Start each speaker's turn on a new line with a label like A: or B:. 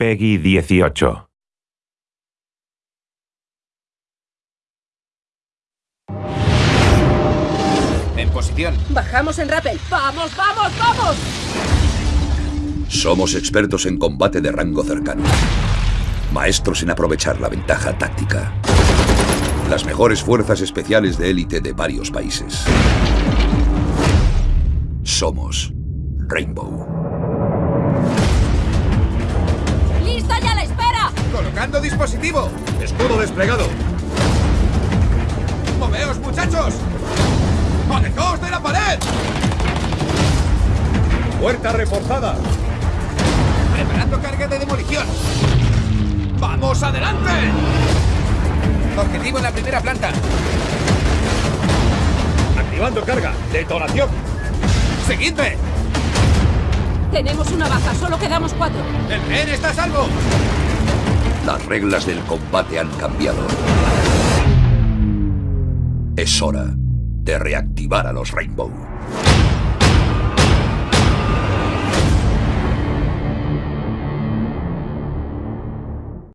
A: Peggy 18.
B: En posición.
C: Bajamos en rappel. ¡Vamos, vamos, vamos!
D: Somos expertos en combate de rango cercano. Maestros en aprovechar la ventaja táctica. Las mejores fuerzas especiales de élite de varios países. Somos Rainbow.
B: Colocando dispositivo.
E: Escudo desplegado.
B: ¡Moveos, muchachos! ¡Alejaos de la pared!
E: Puerta reforzada.
B: Preparando carga de demolición. ¡Vamos adelante! Objetivo en la primera planta.
E: Activando carga. Detonación.
B: ¡Seguidme!
C: Tenemos una baja, solo quedamos cuatro.
B: ¡El tren está a salvo!
D: Las reglas del combate han cambiado. Es hora de reactivar a los Rainbow.